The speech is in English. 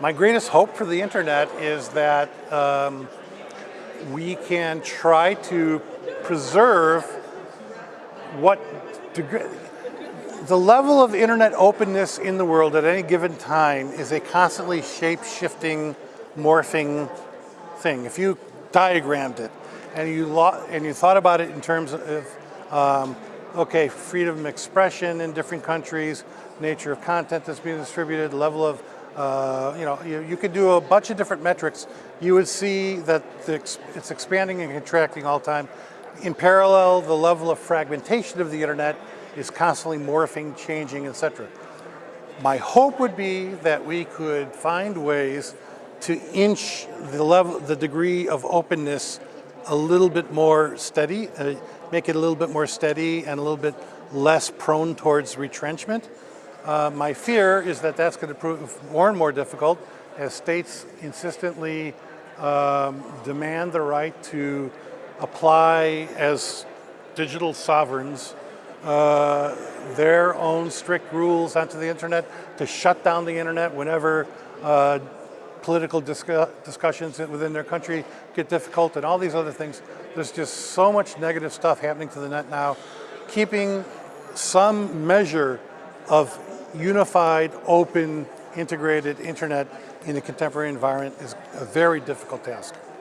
My greatest hope for the internet is that um, we can try to preserve what degree, the level of internet openness in the world at any given time is a constantly shape-shifting, morphing thing. If you diagrammed it and you, and you thought about it in terms of, um, okay, freedom of expression in different countries, nature of content that's being distributed, level of uh, you know, you, you, could do a bunch of different metrics. You would see that the, it's expanding and contracting all the time. In parallel, the level of fragmentation of the internet is constantly morphing, changing, etc. My hope would be that we could find ways to inch the level, the degree of openness a little bit more steady, uh, make it a little bit more steady and a little bit less prone towards retrenchment. Uh, my fear is that that's going to prove more and more difficult as states insistently um, demand the right to apply as digital sovereigns uh, their own strict rules onto the internet to shut down the internet whenever uh, political discu discussions within their country get difficult and all these other things. There's just so much negative stuff happening to the net now. Keeping some measure of unified, open, integrated internet in a contemporary environment is a very difficult task.